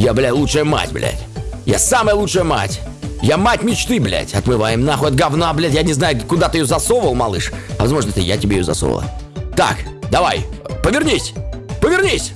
Я, бля, лучшая мать, блядь. Я самая лучшая мать. Я мать мечты, блядь. Отмываем нахуй от говна, блядь. Я не знаю, куда ты ее засовывал, малыш. А возможно, это я тебе ее засовывала. Так, давай, повернись. Повернись.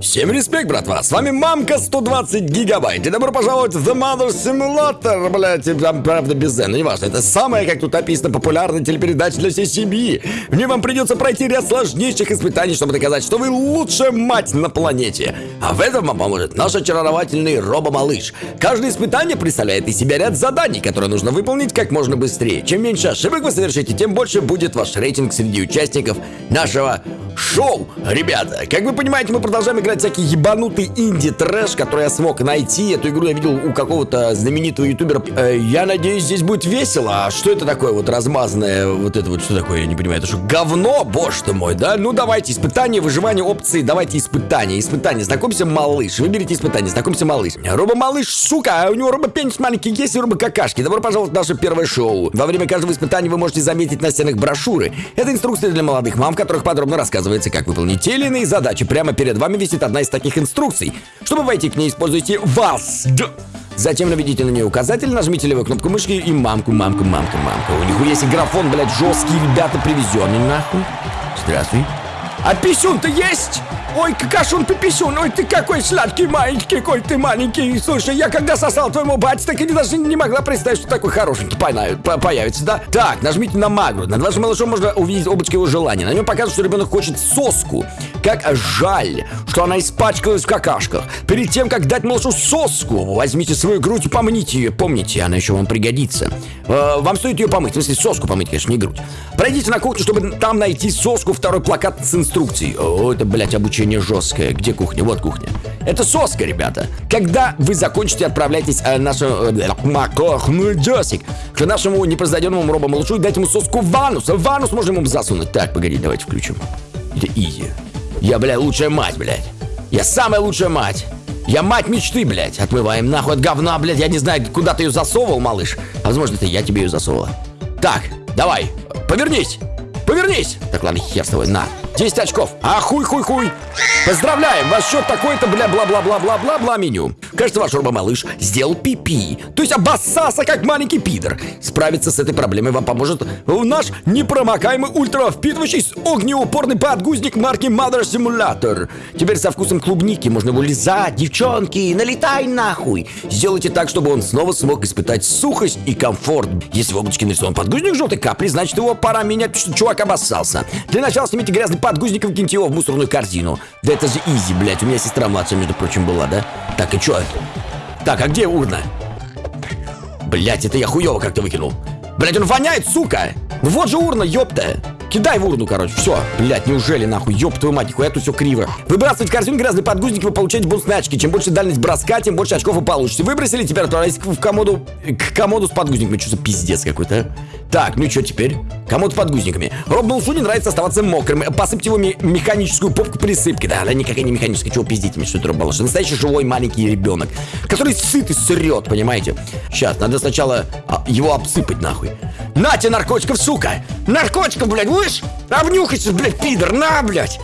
Всем респект, братва! С вами Мамка 120 гигабайт. И добро пожаловать в The Mother Simulator, блядь. Там, правда, без Z, но неважно. Это самая, как тут написано, популярная телепередача для всей семьи. В ней вам придется пройти ряд сложнейших испытаний, чтобы доказать, что вы лучшая мать на планете. А в этом вам поможет наш очаровательный робо-малыш. Каждое испытание представляет из себя ряд заданий, которые нужно выполнить как можно быстрее. Чем меньше ошибок вы совершите, тем больше будет ваш рейтинг среди участников нашего шоу. Ребята, как вы понимаете, мы продолжаем играть всякий ебанутый инди-трэш, который я смог найти. Эту игру я видел у какого-то знаменитого ютубера. Э, я надеюсь, здесь будет весело. А что это такое вот размазанное? Вот это вот что такое, я не понимаю. Это что, говно? Боже ты мой, да? Ну давайте, испытание, выживание, опции. Давайте испытание. Испытание. Знакомься, малыш. Выберите испытание. Знакомься, малыш. Роба-малыш, сука, а у него робо-пенис маленький есть и робо-какашки. Добро пожаловать в наше первое шоу. Во время каждого испытания вы можете заметить на стенах брошюры. Это инструкции для молодых мам, в которых подробно рассказывается, как выполнить те или иные задачи. Прямо перед вами висит одна из таких инструкций. Чтобы войти к ней, используйте вас. Затем наведите на нее указатель, нажмите левую кнопку мышки и мамку, мамку, мамку, мамку. У них есть графон, блядь, жесткий, ребята, привезенный нахуй. Здравствуй. А писюн-то есть? Ой, какашун ты писюн, ой, ты какой сладкий маленький, какой ты маленький. Слушай, я когда сосал твоему бате, так и даже не могла представить, что такой хорошенький по появится, да? Так, нажмите на магру. Над вашим малышом можно увидеть облачко его желания. На нем показывает, что ребенок хочет соску. Как жаль, что она испачкалась в какашках. Перед тем, как дать малышу соску, возьмите свою грудь и помните ее. Помните, она еще вам пригодится. Э, вам стоит ее помыть, в смысле соску помыть, конечно, не грудь. Пройдите на кухню, чтобы там найти соску, второй плакат с инструкцией. О, это, блядь, обучение обучение жесткое. Где кухня? Вот кухня. Это соска, ребята. Когда вы закончите, отправляйтесь э, нашему э, Джосик к нашему непроизведенному робо-малышу и дать ему соску ванус. Ванус можно ему засунуть. Так, погоди, давайте включим. Это изи. Я, блядь, лучшая мать, блядь. Я самая лучшая мать. Я мать мечты, блядь. Отмываем нахуй от говна, блядь. Я не знаю, куда ты ее засовывал, малыш. А возможно, это я тебе ее засовывала. Так, давай, повернись. Повернись. Так, ладно, хер с тобой, на. 10 очков. А хуй-хуй-хуй. Поздравляем, ваш счет такой-то, бля, бла-бла-бла-бла-бла-бла меню. Кажется, ваш робо-малыш сделал пипи. То есть обоссался, как маленький пидор. Справиться с этой проблемой вам поможет наш непромокаемый ультравпитывающий с огнеупорный подгузник марки Mother Simulator. Теперь со вкусом клубники можно его лизать, девчонки, налетай нахуй. Сделайте так, чтобы он снова смог испытать сухость и комфорт. Если в облачке нарисован подгузник желтой капли, значит его пора менять, потому что чувак обоссался. Для начала снимите грязный подгузником киньте его в мусорную корзину. Да это же изи, блядь. У меня сестра младшая, между прочим, была, да? Так, и чё? Так, а где урна? Блять, это я хуёво как-то выкинул. Блять, он воняет, сука! Ну вот же урна, ёпта! Кидай в урну, короче, все. Блять, неужели нахуй? Ёб твою мать, нихуя тут все криво. Выбрасывать в корзину грязный подгузник, вы получаете бонусные очки. Чем больше дальность броска, тем больше очков вы получите. Выбросили, теперь отправляйтесь в комоду, к комоду с подгузниками. Что за пиздец какой-то, а? Так, ну и что теперь? Комод подгузниками. Роб не нравится оставаться мокрым. Посыпьте его механическую попку присыпки. Да, она никакая не механическая. Чего пиздите мне, что это Роб? Настоящий живой маленький ребенок, который сыт и срет, понимаете? Сейчас, надо сначала а, его обсыпать нахуй. Нате наркотиков, сука! Наркотиков, блядь, будешь? Обнюхайся, блядь, пидор, на, блядь!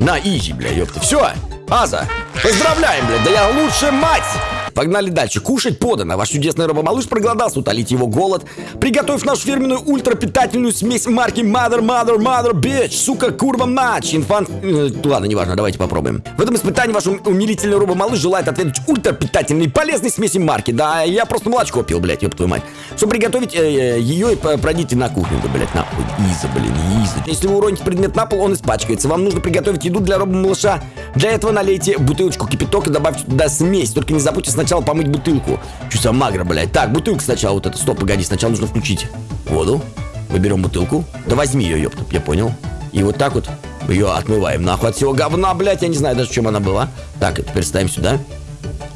На, изи, блядь, ёпта. Все, Аза, поздравляем, блядь, да я лучшая мать! Погнали дальше. Кушать подано. Ваш чудесный робомалыш проголодался, утолить его голод. Приготовив нашу фирменную ультрапитательную смесь марки Mother, Mother, Mother, Bitch. Сука, курва, матч. Инфант... Э, ладно, неважно, давайте попробуем. В этом испытании ваш умилительный робомалыш желает ответить ультрапитательной полезной смеси марки. Да, я просто молочко пил, блядь, ёб твою мать. Чтобы приготовить э, ее, и пройдите на кухню. Да, блядь, нахуй. Иза, блин, иза. Если вы уроните предмет на пол, он испачкается. Вам нужно приготовить еду для робомалыша. Для этого налейте бутылочку кипяток и добавьте туда смесь. Только не забудьте сначала помыть бутылку. Чуть магра, блядь. Так, бутылку сначала вот это. Стоп, погоди, сначала нужно включить воду. Мы берем бутылку. Да возьми ее, ёпта, я понял. И вот так вот ее отмываем нахуй от всего говна, блядь. Я не знаю даже, чем она была. Так, теперь ставим сюда.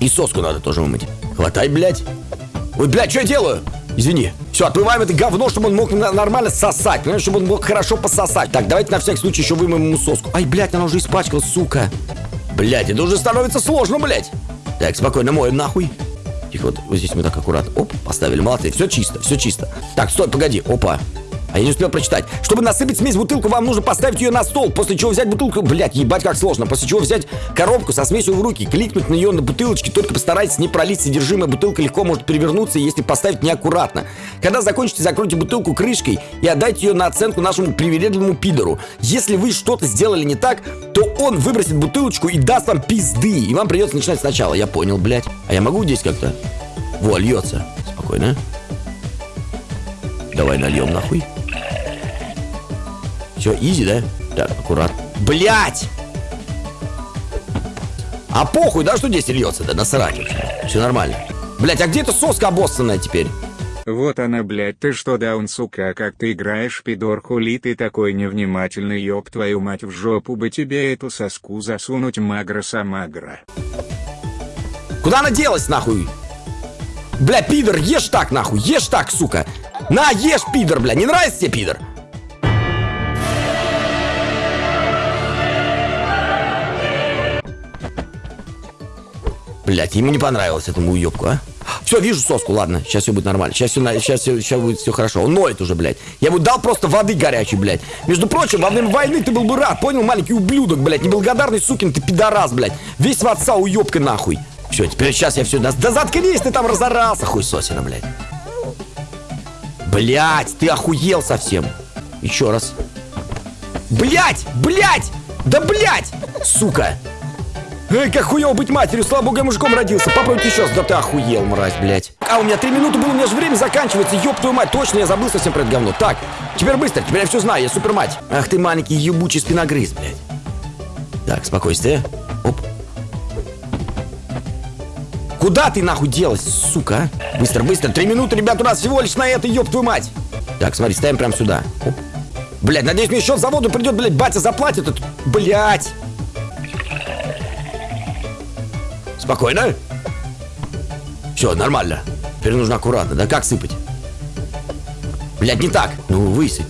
И соску надо тоже вымыть. Хватай, блядь. Ой, блядь, что я делаю? Извини. Все, отмываем это говно, чтобы он мог нормально сосать. Понимаешь, чтобы он мог хорошо пососать. Так, давайте на всякий случай еще вымоем ему соску. Ай, блядь, она уже испачкалась, сука. Блядь, это уже становится сложно, блядь. Так, спокойно, моем нахуй. Тихо, вот, вот здесь мы так аккуратно. Оп, поставили, молодцы. Все чисто, все чисто. Так, стой, погоди. Опа. А я не успел прочитать. Чтобы насыпать смесь в бутылку, вам нужно поставить ее на стол, после чего взять бутылку, блядь, ебать как сложно, после чего взять коробку со смесью в руки, кликнуть на нее на бутылочке, только постарайтесь не пролить содержимое, бутылка легко может перевернуться, если поставить неаккуратно. Когда закончите, закройте бутылку крышкой и отдайте ее на оценку нашему привередливому пидору. Если вы что-то сделали не так, то он выбросит бутылочку и даст вам пизды, и вам придется начинать сначала. Я понял, блядь. А я могу здесь как-то? Во, льется. Спокойно. Давай нальем нахуй. Все, изи, да? Так, аккуратно. Блять! А похуй, да, что здесь льется? Да насрать вообще. Все нормально. Блять, а где эта соска обоссанная теперь? Вот она, блядь, ты что, даун, сука, как ты играешь, пидор, хули ты такой невнимательный, ёб твою мать в жопу бы тебе эту соску засунуть, магра-самагра. Куда она делась, нахуй? Бля, пидор, ешь так, нахуй, ешь так, сука. На, ешь, пидор, бля, не нравится тебе, пидор? Блять, ему не понравилось этому уебку, а? Все, вижу соску, ладно, сейчас все будет нормально. Сейчас все, сейчас, все, сейчас будет все хорошо. Он ноет уже, блядь. Я ему дал просто воды горячей, блядь. Между прочим, во время войны ты был бы рад, понял, маленький ублюдок, блядь. Неблагодарный сукин ты пидорас, блядь. Весь в отца уебка нахуй. Все, теперь сейчас я все... Да, да заткнись, ты там разорался, хуй сосина, блядь. Блядь, ты охуел совсем. Еще раз. Блядь, блядь, да блядь, сука. Эй, как хуево быть матерью, слава богу, я мужиком родился. Попробуйте еще раз, да ты охуел, мразь, блядь. А, у меня три минуты было, у меня же время заканчивается, ёб твою мать, точно, я забыл совсем про это говно. Так, теперь быстро, теперь я все знаю, я супер мать. Ах ты маленький ебучий спиногрыз, блядь. Так, спокойствие. Оп. Куда ты нахуй делась, сука? а? Быстро, быстро, три минуты, ребят, у нас всего лишь на это, ёб твою мать. Так, смотри, ставим прямо сюда. Оп. Блядь, надеюсь, мне еще в заводу придет, блядь, батя заплатит. Блядь. Спокойно. Все, нормально. Теперь нужно аккуратно. Да как сыпать? Блядь, не так. Ну, высыпь.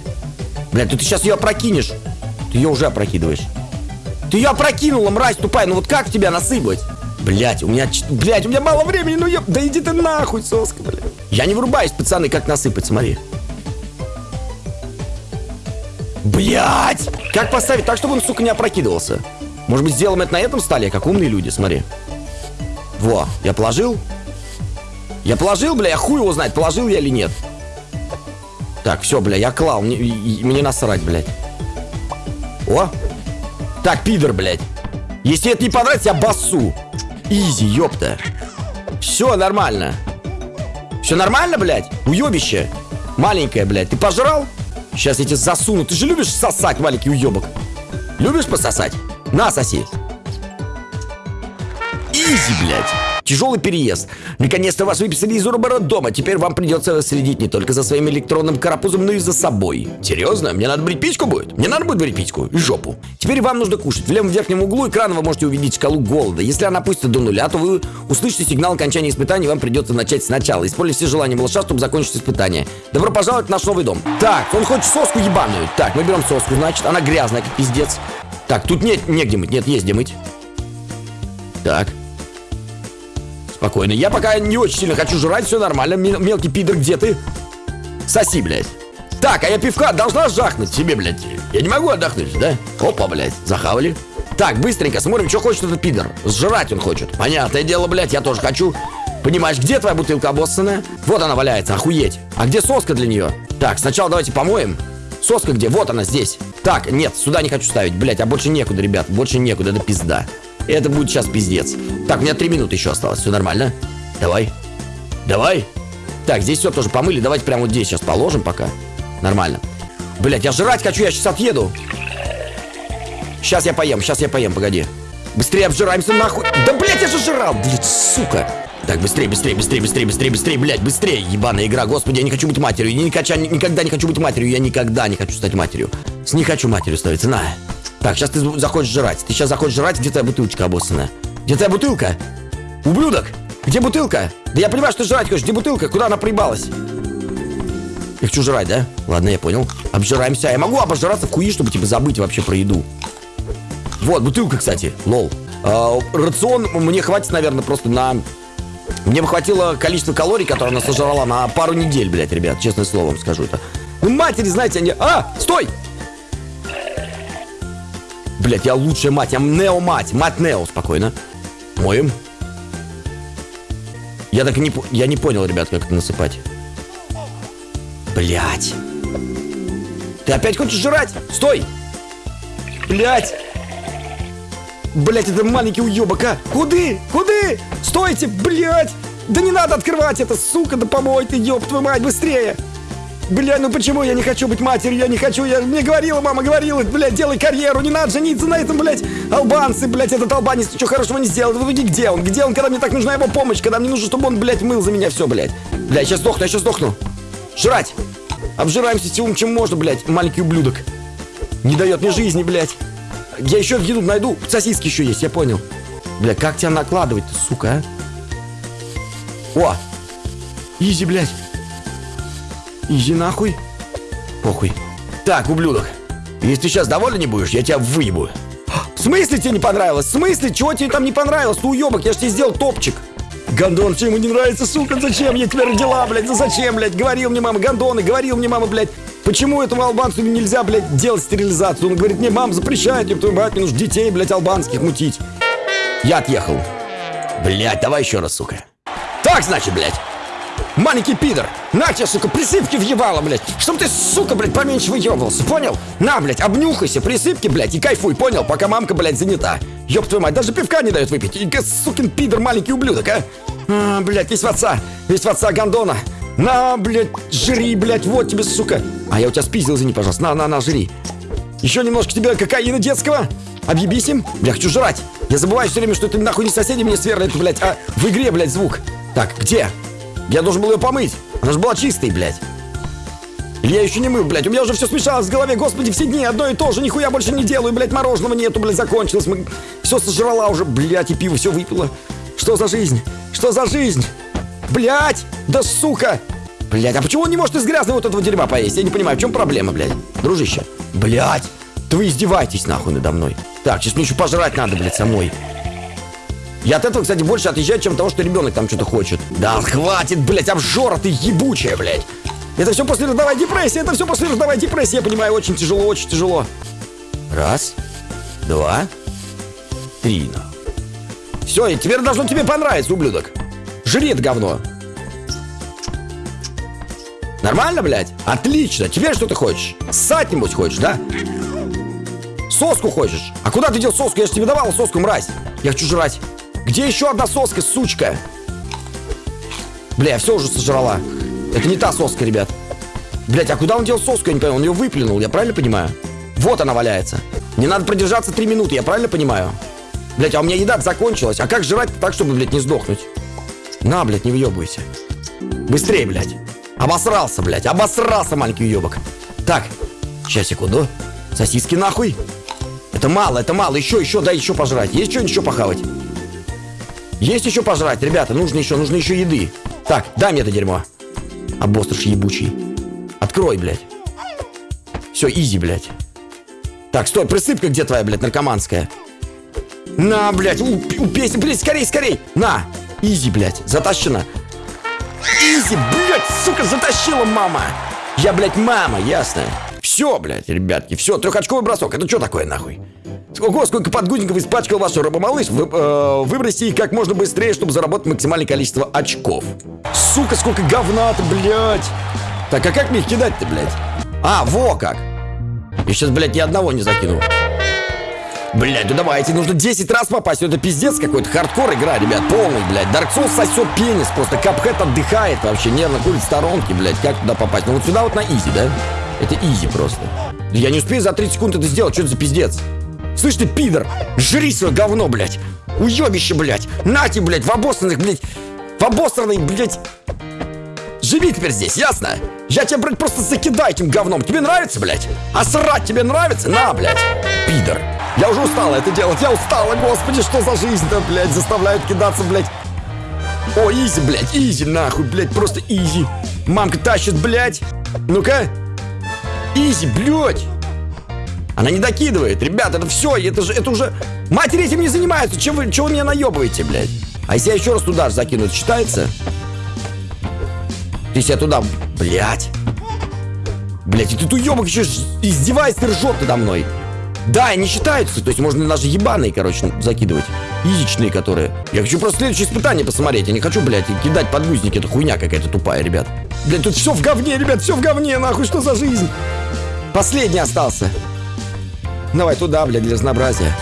Блядь, ты сейчас ее опрокинешь. Ты ее уже опрокидываешь. Ты ее опрокинула, мразь тупая. Ну вот как тебя насыпать? Блять, у меня, блять, у меня мало времени, ну еб... Да иди ты нахуй, соска, блядь. Я не врубаюсь, пацаны, как насыпать, смотри. Блять! Как поставить так, чтобы он, сука, не опрокидывался? Может быть, сделаем это на этом столе, как умные люди, смотри. Во, я положил? Я положил, бля, я хуй его знает, положил я или нет. Так, все, бля, я клал, мне, мне насрать, блядь. О! Так, пидор, блядь. Если это не понравится, я басу. Изи, ёпта. Все нормально. Все нормально, блядь? Уебище. Маленькая, блядь. Ты пожрал? Сейчас я тебе засуну. Ты же любишь сосать, маленький уебок. Любишь пососать? На, соси. Изи, блядь. Тяжелый переезд. Наконец-то вас выписали из дома. Теперь вам придется следить не только за своим электронным карапузом, но и за собой. Серьезно? Мне надо брить пичку будет? Мне надо будет брить пичку и жопу. Теперь вам нужно кушать. В левом верхнем углу экрана вы можете увидеть шкалу голода. Если она опустится до нуля, то вы услышите сигнал окончания испытания, и вам придется начать сначала. Используйте все желания малыша, чтобы закончить испытание. Добро пожаловать в наш новый дом. Так, он хочет соску ебаную. Так, мы берем соску, значит, она грязная, как пиздец. Так, тут нет, негде мыть. Нет, есть где мыть. Так. Спокойно. Я пока не очень сильно хочу жрать, все нормально. Мел мелкий пидор, где ты? Соси, блядь. Так, а я пивка должна жахнуть себе, блядь. Я не могу отдохнуть, да? Опа, блядь, захавали. Так, быстренько смотрим, что хочет этот пидор. Сжрать он хочет. Понятное дело, блядь, я тоже хочу. Понимаешь, где твоя бутылка обоссанная? Вот она валяется, охуеть. А где соска для нее? Так, сначала давайте помоем. Соска где? Вот она здесь. Так, нет, сюда не хочу ставить, блядь, а больше некуда, ребят, больше некуда, это пизда. Это будет сейчас пиздец. Так, у меня три минуты еще осталось. Все нормально? Давай. Давай. Так, здесь все тоже помыли. Давайте прямо вот здесь сейчас положим пока. Нормально. Блять, я жрать хочу, я сейчас отъеду. Сейчас я поем, сейчас я поем, погоди. Быстрее обжираемся нахуй. Да, блять, я же жрал, блядь, сука. Так, быстрее, быстрее, быстрее, быстрее, быстрее, быстрее, блядь, быстрее, ебаная игра, господи, я не хочу быть матерью, я никогда, никогда не хочу быть матерью, я никогда не хочу стать матерью. Не хочу матерью становиться, на. Так, сейчас ты захочешь жрать. Ты сейчас захочешь жрать, где твоя бутылочка обоссанная? Где твоя бутылка? Ублюдок! Где бутылка? Да я понимаю, что ты жрать хочешь. Где бутылка? Куда она проебалась? Я хочу жрать, да? Ладно, я понял. Обжираемся. Я могу обожраться в куи, чтобы типа забыть вообще про еду. Вот, бутылка, кстати. Лол. А, рацион мне хватит, наверное, просто на... Мне бы хватило количество калорий, которое она сожрала на пару недель, блядь, ребят. Честное слово вам скажу это. Ну, матери, знаете, они... А, стой! Блять, я лучшая мать, я Нео-мать, мать Нео, спокойно. Моем. Я так и не, я не понял, ребят, как это насыпать. Блять. Ты опять хочешь жрать? Стой! Блять! Блять, это маленький уебок, а! Куды? Куды? Стойте, блять! Да не надо открывать это, сука, да помой ты, ёб твою мать, быстрее! Бля, ну почему я не хочу быть матерью? Я не хочу, я мне говорила, мама говорила, блядь, делай карьеру, не надо жениться на этом, блядь, албанцы, блядь, этот албанец ничего хорошего не сделал. В итоге где он? Где он, когда мне так нужна его помощь? Когда мне нужно, чтобы он, блядь, мыл за меня все, блядь. Бля, сейчас сдохну, я сейчас сдохну. Жрать! Обжираемся всем, чем можно, блядь, маленький ублюдок. Не дает мне жизни, блядь. Я еще еду найду. Сосиски еще есть, я понял. Бля, как тебя накладывать-то, сука, а? О! Изи, блядь. Изи нахуй. Похуй. Так, ублюдок. Если ты сейчас доволен не будешь, я тебя выебу. В смысле тебе не понравилось? В смысле? Чего тебе там не понравилось? Ты уебок, я же тебе сделал топчик. Гондон, чем ему не нравится, сука? Зачем я тебя родила, блядь? Ну зачем, блядь? Говорил мне мама, гондоны, говорил мне мама, блядь. Почему этому албанцу нельзя, блядь, делать стерилизацию? Он говорит, мне мама запрещает, ёб твою мать, мне нужно детей, блядь, албанских мутить. Я отъехал. Блядь, давай еще раз, сука. Так, значит, блядь. Маленький пидор! На тебе, сука, присыпки въебало, блядь! Чтоб ты, сука, блядь, поменьше выебывался, понял? На, блядь, обнюхайся, присыпки, блядь, и кайфуй, понял? Пока мамка, блядь, занята. Ёб твою мать, даже пивка не дает выпить. И, сукин пидор, маленький ублюдок, а? а блядь, весь в отца, весь в отца гондона. На, блядь, жри, блядь, вот тебе, сука. А я у тебя спиздил, извини, пожалуйста. На, на, на, жри. Еще немножко тебе кокаина детского. Объебись им. Бля, хочу жрать. Я забываю все время, что это нахуй не соседи мне сверлят, блядь, а в игре, блядь, звук. Так, где? Я должен был ее помыть. Она же была чистой, блядь. Я еще не мыл, блядь. У меня уже все смешалось в голове. Господи, все дни одно и то же. Нихуя больше не делаю, блядь. Мороженого нету, блядь, закончилось. Мы... Все сожрала уже, блядь, и пиво все выпила. Что за жизнь? Что за жизнь? Блядь! Да сука! Блядь, а почему он не может из грязного вот этого дерьма поесть? Я не понимаю, в чем проблема, блядь? Дружище. Блядь! Да вы издеваетесь нахуй надо мной. Так, сейчас мне еще пожрать надо, блядь, самой. Я от этого, кстати, больше отъезжаю, чем того, что ребенок там что-то хочет. Да хватит, блядь, обжора ты ебучая, блядь. Это все после родовой депрессии, это все после родовой депрессии, я понимаю, очень тяжело, очень тяжело. Раз, два, три. Все, и теперь должно тебе понравиться, ублюдок. Жри это говно. Нормально, блядь? Отлично. Теперь что ты хочешь? Ссать, нибудь хочешь, да? Соску хочешь? А куда ты дел соску? Я же тебе давал соску, мразь. Я хочу жрать. Где еще одна соска, сучка? Бля, все уже сожрала. Это не та соска, ребят. Блять, а куда он дел соску? Я не понял. Он ее выплюнул, я правильно понимаю? Вот она валяется. Не надо продержаться три минуты, я правильно понимаю? Блять, а у меня еда закончилась. А как жрать так, чтобы, блядь, не сдохнуть? На, блядь, не въебывайся. Быстрее, блядь. Обосрался, блядь. Обосрался, маленький уебок. Так, сейчас, секунду. Сосиски нахуй. Это мало, это мало. Еще, еще, дай еще пожрать. Есть что еще похавать? Есть еще пожрать, ребята. Нужно еще, нужно еще еды. Так, дай мне это дерьмо. Обосрыш ебучий. Открой, блядь. Все, easy, блядь. Так, стой, присыпка где твоя, блядь, наркоманская? На, блядь, упейся, блядь, скорей, скорей. На, easy, блядь, затащена. Easy, блядь, сука, затащила мама. Я, блядь, мама, ясно? Все, блядь, ребятки, все, трехочковый бросок. Это что такое, нахуй? Ого, сколько подгузников испачкал ваш рыбомалыш. Вы, э, выбросьте их как можно быстрее, чтобы заработать максимальное количество очков. Сука, сколько говна-то, блядь. Так, а как мне их кидать-то, блядь? А, во как. Я сейчас, блядь, ни одного не закину. Блядь, ну давайте, нужно 10 раз попасть. Ну, это пиздец какой-то, хардкор игра, ребят, полный, блядь. Dark Souls сосет пенис просто. Cuphead отдыхает вообще, нервно курит сторонки, блядь. Как туда попасть? Ну вот сюда вот на easy, да? Это easy просто. Я не успею за 30 секунд это сделать, что это за пиздец? Слышь ты, пидор, жри свое говно, блядь. Уебище, блядь. Нате, блядь, в обосранных, блядь. В обосранной, блядь. Живи теперь здесь, ясно? Я тебя, блядь, просто закидаю этим говном. Тебе нравится, блядь? А срать тебе нравится? На, блядь. Пидор. Я уже устала это делать. Я устала, господи, что за жизнь-то, блядь, заставляют кидаться, блядь. О, easy, блядь, easy, нахуй, блядь, просто easy. Мамка тащит, блядь. Ну-ка. Easy, блядь. Она не докидывает. Ребята, это все, это же, это уже... Матери этим не занимаются. Чем вы, чего вы меня наебываете, блядь? А если я еще раз туда закину, это считается? Если я туда... Блядь. Блять, этот уебок еще издевается и ржет надо мной. Да, они считаются, то есть можно даже ебаные, короче, закидывать. Яичные, которые. Я хочу просто следующее испытание посмотреть. Я не хочу, блядь, кидать подгузники. Это хуйня какая-то тупая, ребят. Блядь, тут все в говне, ребят, все в говне, нахуй, что за жизнь? Последний остался. Давай туда, блядь, для разнообразия.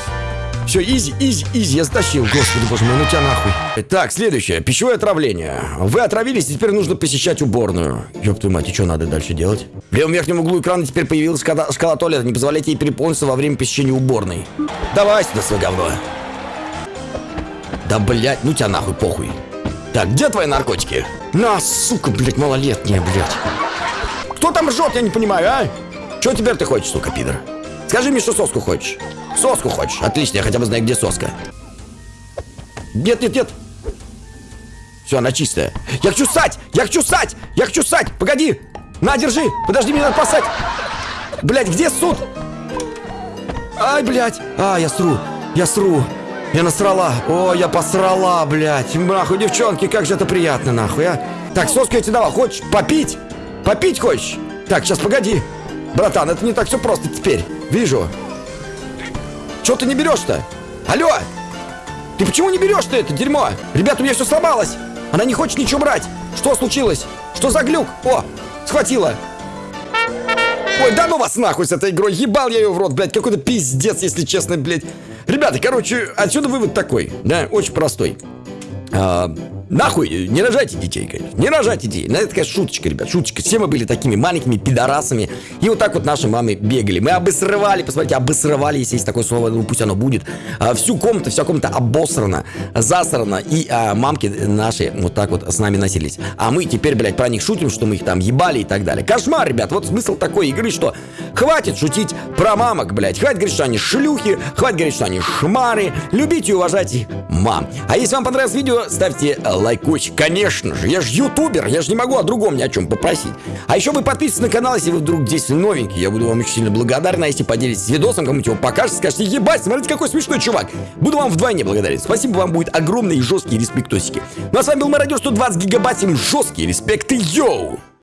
Все, easy, easy, easy, я затащил. Господи, боже мой, ну тебя нахуй. Так, следующее. Пищевое отравление. Вы отравились, и теперь нужно посещать уборную. Ёб твою мать, и что надо дальше делать? В левом верхнем углу экрана теперь появилась шкала, шкала туалета. Не позволяйте ей переполниться во время посещения уборной. Давай сюда свое говно. Да, блядь, ну тебя нахуй, похуй. Так, где твои наркотики? На, сука, блядь, малолетняя, блядь. Кто там ржет, я не понимаю, а? Что теперь ты хочешь, сука, пидор? Скажи мне, что соску хочешь. Соску хочешь? Отлично, я хотя бы знаю, где соска. Нет, нет, нет. Все, она чистая. Я хочу ссать! Я хочу ссать! Я хочу ссать! Погоди! На, держи! Подожди, мне надо посать! Блять, где суд? Ай, блядь! А, я сру! Я сру! Я насрала! О, я посрала, блядь! Нахуй, девчонки, как же это приятно, нахуй, а! Так, соску я тебе дала. Хочешь попить? Попить хочешь? Так, сейчас, погоди. Братан, это не так все просто теперь. Вижу. Че ты не берешь-то? Алло! Ты почему не берешь-то это дерьмо? Ребята, у меня все сломалось. Она не хочет ничего брать. Что случилось? Что за глюк? О, схватила. Ой, да ну вас нахуй с этой игрой. Ебал я ее в рот, блядь. Какой-то пиздец, если честно, блядь. Ребята, короче, отсюда вывод такой. Да, очень простой. А, нахуй, не рожайте детей, конечно. Не рожайте детей. Ну, это такая шуточка, ребят, шуточка. Все мы были такими маленькими пидорасами. И вот так вот наши мамы бегали. Мы обосрывали, посмотрите, обосрывали, если есть такое слово, ну пусть оно будет. А, всю комнату, вся комната обосрана, засрана. И а, мамки наши вот так вот с нами носились. А мы теперь, блядь, про них шутим, что мы их там ебали и так далее. Кошмар, ребят. Вот смысл такой игры, что хватит шутить про мамок, блядь. Хватит говорить, что они шлюхи, хватит говорить, что они шмары. Любите и уважайте мам. А если вам понравилось видео, ставьте лайкосик. Конечно же, я же ютубер, я же не могу о другом ни о чем попросить. А еще вы подписывайтесь на канал, если вы вдруг здесь новенький. Я буду вам очень сильно благодарен, а если поделитесь видосом, кому-нибудь его покажете, скажете, ебать, смотрите, какой смешной чувак. Буду вам вдвойне благодарен. Спасибо вам будет огромные и жесткие респектосики. Ну а с вами был Мародер 120 гигабайт, всем жесткие респекты, йоу!